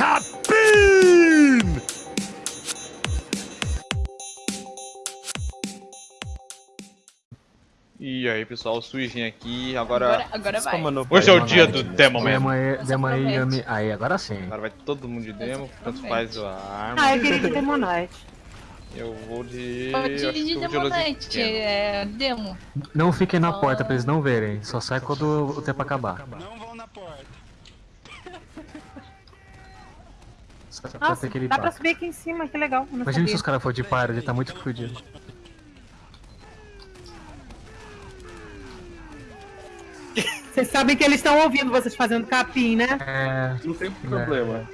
Cabine! E aí pessoal, o Suijin aqui, agora... Agora, agora vai. Hoje é o dia do Demo aí, demo aí, Yami. Aí, agora sim. Agora vai todo mundo de demo, tanto faz a arma. Ah, eu queria de Demonite. Eu vou de... Pode ir de Demonite, é demo. Não fiquem na porta pra eles não verem. Só sai quando o tempo acabar. Não vão na porta. Nossa, dá pra subir aqui em cima, que legal. Imagina se sabia. os caras for de par, ele tá muito fudido. Vocês sabem que eles estão ouvindo vocês fazendo capim, né? É. Não tem problema.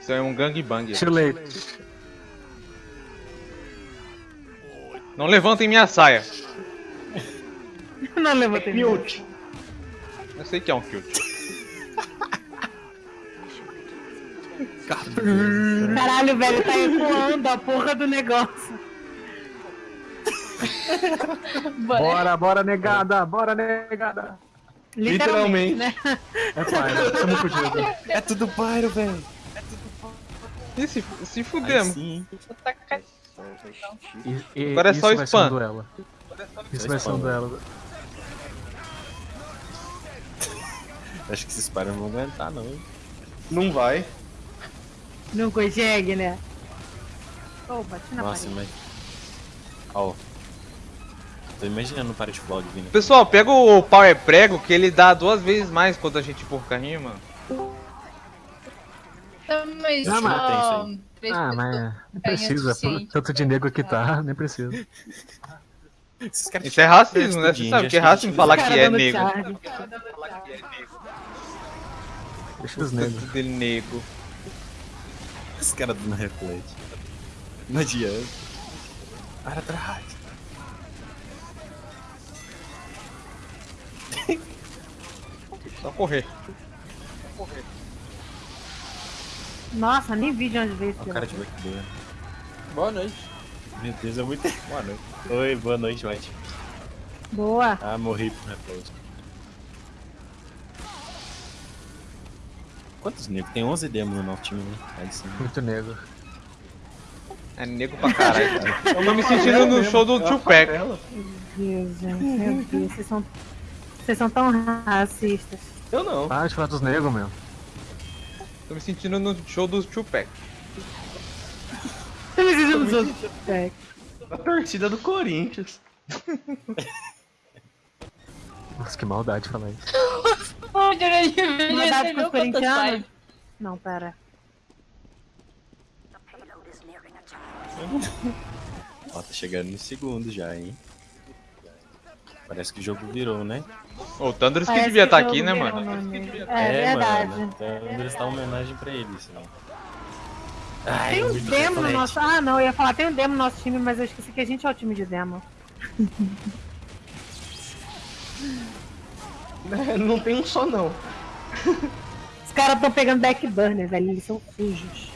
Isso é um gangbang. Too late. Não levantem minha saia. Não levantei. Mute. Eu sei que é um kill. Caralho, velho, tá ecoando a porra do negócio. Bora. Bora, negada! Bora, negada! Literalmente, né? É estamos fudidos. É tudo pyro, velho. E se, se fudemos. Sim. E- e- Agora é só spam. um duelo. Isso vai ser um duelo. Acho que esses pyros não vão aguentar, não. Não vai. Não consegue, né? Oh, bati na Nossa, parede. mas. Ó. Tô imaginando o pyro de vlog vindo. Pessoal, pega o Power Prego que ele dá duas vezes mais quando a gente o carrinho, mano. Tá, Mas Não, mas Ah, mas nem é precisa. Tanto de nego que tá, nem precisa. Isso é racismo, né? Você sabe que é racismo falar que é negro. charge. Deixa os negros. Dele negro. Esse cara dando reflete. Não adianta. Para trás. Só correr. Nossa, nem vi de onde veio esse o cara de backdoor. Boa noite. Meu Deus, é muito. Boa noite. Oi, boa noite, White. Boa. Ah, morri pro reflete. Quantos negros? Tem 11 demos no nosso time, né? Aí sim. Muito negro. É negro pra caralho. cara. Eu tô me sentindo no show do Tupac. Meu Deus, gente. Meu Deus, vocês são. Vocês são tão racistas. Eu não. Para de falar dos negros, meu. Tô me sentindo no show do Tupac. Tô me sentindo nos outros. É. A torcida do Corinthians. Nossa, que maldade falar isso. Corintianos? Não, pera. Ó, tá chegando no segundo já, hein? Parece que o jogo virou, né? Ô, o Thunders que Parece devia estar o aqui, jogo né, mano? nome. É, verdade. Mano, então eles dão homenagem pra eles, né? Ai, Tem um demo no nosso. Ah, não, eu ia falar, tem um demo no nosso time, mas eu esqueci que a gente é o time de demo. Não tem um só, não. Os caras estão pegando backburner, velho, eles são sujos.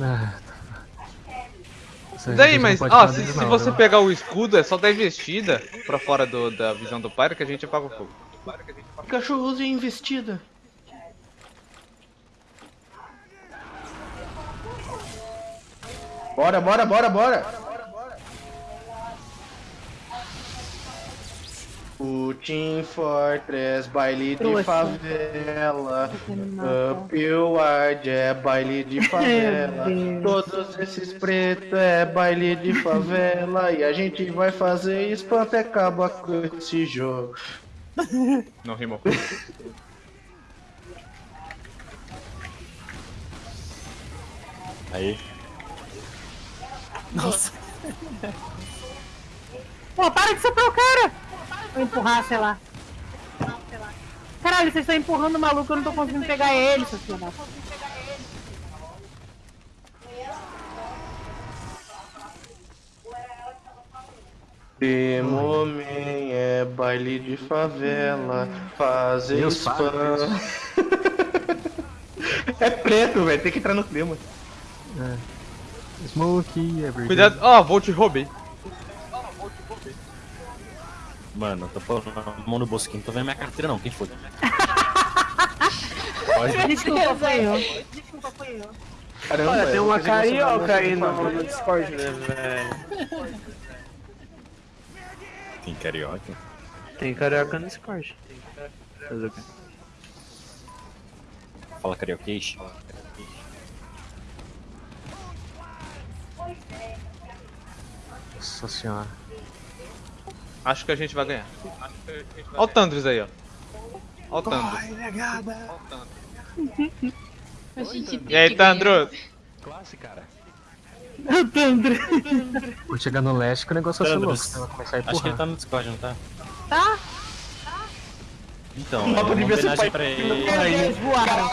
Ah, tá. Daí, mas, ó, se, se não, você pegar o escudo, é só dar investida pra fora do- da visão do Pyro que a gente apaga o fogo. Cachorrozinho investida. Bora, bora, bora, bora. O Team Fortress, baile de favela. Upward é baile de favela. Todos esses pretos é baile de favela. E a gente vai fazer espanto e acaba com esse jogo. Não rimou. Aí. Nossa. Pô, para de soprar o cara! Vou empurrar, sei lá. Caralho, vocês estão empurrando o maluco, eu não tô conseguindo pegar ele, da puta. Demomen é baile de favela, fazer spam. é preto, velho, tem que entrar no clima. Smokey, every Cuidado, ó, vou te roubei. Mano, eu tô pondo a mão no bolso aqui, não tô vendo minha carteira não, quem foi? Desculpa, foi eu. Desculpa, foi eu. Caramba, Olha, tem uma carioca aí no, no. Discord, né, velho? Tem carioca? Tem carioca no Discord. Fazer o quê? Fala carioquês? Nossa senhora. Acho que a gente vai ganhar. Olha o Tandris aí, ó. Olha o Tandris. A gente tem E aí, que ganhar. Tandros? Vou chegar no leste que o negócio vai ser louco. Tandros. Você vai começar a Acho que ele empurrar. tá no Discord, não tá? Tá. Então, é uma devia ser homenagem pai- pra ele. Eles voaram.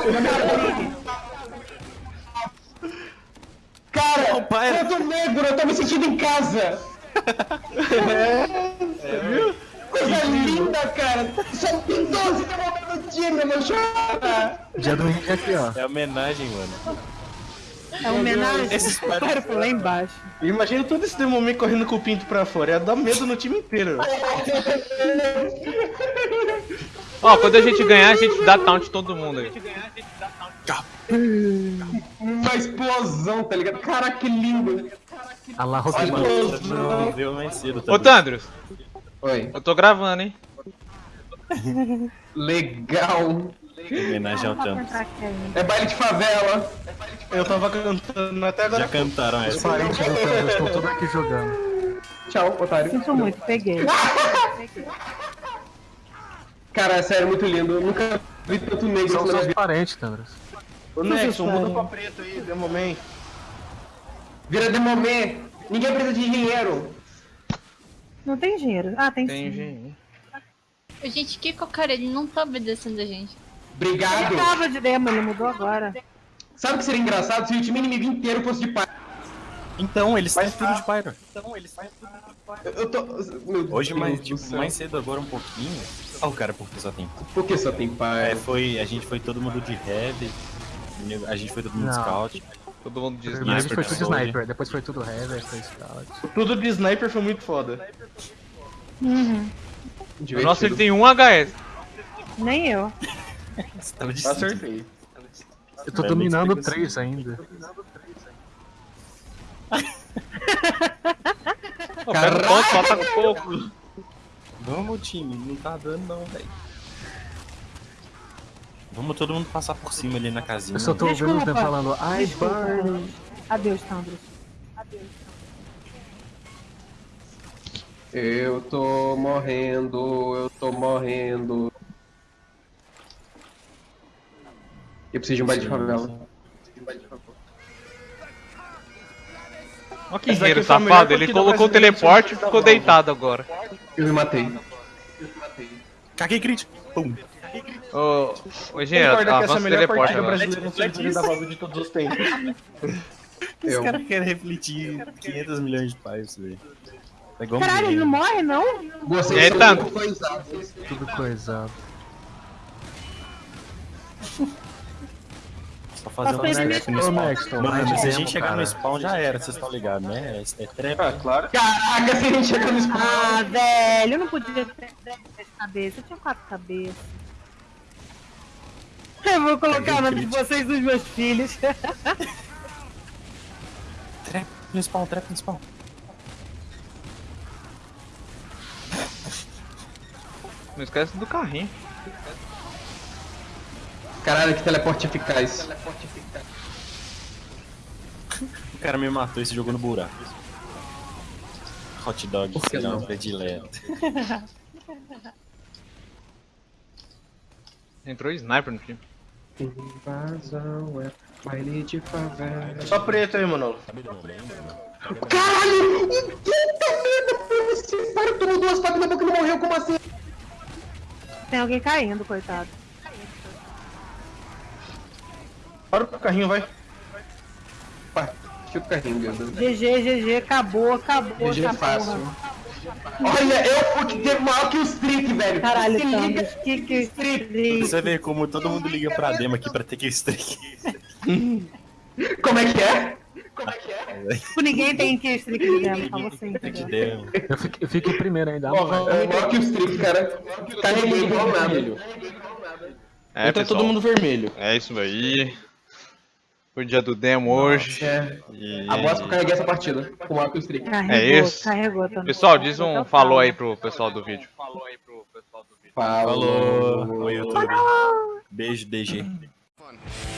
Cara, eu tô negro, eu tô me sentindo em casa. é, Coisa linda, cara. Só tem 12 demônios no time, meu chora. Dia do índio aqui, ó. É homenagem, mano. É homenagem. Esses O cara foi lá embaixo. Imagina todo esse demônio correndo com o pinto pra fora. Ia dar medo no time inteiro. Ó, quando a gente ganhar, a gente dá taunt todo mundo aí. Uma explosão, tá ligado? Caraca, que lindo. A lá Rockman. Não viu mais cedo Ô. Tandros, Oi. eu tô gravando, hein? Legal. Homenagem ao Thanos. É baile de favela. Eu tava cantando até agora. Já cantaram Os essa. parentes do Thanos estão todos aqui jogando. Tchau, otário. Sinto muito, peguei. Cara, é sério, muito lindo. Eu nunca vi tanto negro São seus parentes, Thanos. Ô, Nexon, muda pra preto aí, Demoman. Vira Demoman. Ninguém precisa de engenheiro. Não tem dinheiro. Ah, tem, Tem sim. gente. Gente, que cara, ele não tá obedecendo a gente. Obrigado. Ele tava de demo, ele mudou agora. Sabe o que seria engraçado se o time inimigo inteiro fosse de pai? Então, eles Mas têm tudo de Pyro. Eu, eu tô. Meu Hoje, Deus mais, do tipo, mais cedo agora um pouquinho. Ó, o cara, porque só tem. Por que só tem pai? É, foi, a gente foi todo mundo de Heavy. A gente foi todo mundo de Não. Scout. Todo mundo Primeiro Sniper foi tudo Soldier. sniper, depois foi tudo heavy, foi scout. Tudo de sniper foi muito foda. Uhum. O nosso ele tem um HS. Nem eu. De Acertei. Eu tô dominando três ainda. Pô, pega o ponto, solta com pouco. Vamos, time, não tá dando não, velho. Vamos todo mundo passar por cima ali na casinha. Eu só tô ouvindo Desculpa. dem falando, ai, burn. Adeus, Tandros. Eu tô morrendo, eu tô morrendo. Eu preciso de um baile de favela. Olha que guerreiro melhor safado, ele colocou o teleporte e ficou deitado agora. Eu me matei. Caguei crítico. Pum. Ô, ô engenheiro, Concorda que essa é a avança o melhor teleporte partida agora. brasileira no servidor da Valve de todos os tempos. Os Eu. caras querem refletir 500 milhões de pais, velho. É igual Caralho, ele não morre, não? Vocês aí, são Tanto? muito coisados. Tudo coisado. Só fazer uma ele trap no Ô, spawn. Nexton, Mano, vai se a gente chegar cara. no spawn já era, vocês estão ligados, né? É, é trap. Ah, claro. Caraca, se a gente chega no spawn. Ah, velho, eu não podia ter três cabeças. Eu tinha quatro cabeças. Eu vou colocar o nome de vocês nos meus filhos. Trap no spawn, trap no spawn. Não esquece do carrinho. Caralho, que teleporte eficaz. O cara me matou e se jogou no buraco. Hot dog, Por que não? predileto. Entrou sniper no time. Invasão é baile de favela. Só preto aí, mano. Caralho! Puta merda! Você para, tomou duas facas na boca e não morreu, como assim? Tem alguém caindo, coitado. Para o carrinho, vai. Pá, tira o carrinho, meu Deus. GG, GG, acabou, acabou. GG é fácil. porra. Olha, eu fui que teve maior que o Streak, velho. Caralho, Se liga. Que que streak. Você vê como todo mundo liga pra demo aqui pra ter que streak. Como é que é? Tipo, ninguém tem que streak dela, só você, Tem que entendeu? demo. Eu fiquei, eu fiquei primeiro ainda. Ó, é maior que o Streak, cara. Carreguei igual nada. É, Entra pessoal, todo mundo vermelho. é isso aí. Foi o dia do demo hoje. É. E... Agora que eu carreguei essa partida com o Arco Streak. Carregou, É isso. carregou também. Pessoal, diz um Total. falou aí pro pessoal do vídeo. Falou. Falou, oi YouTube. Beijo, DG. Fun.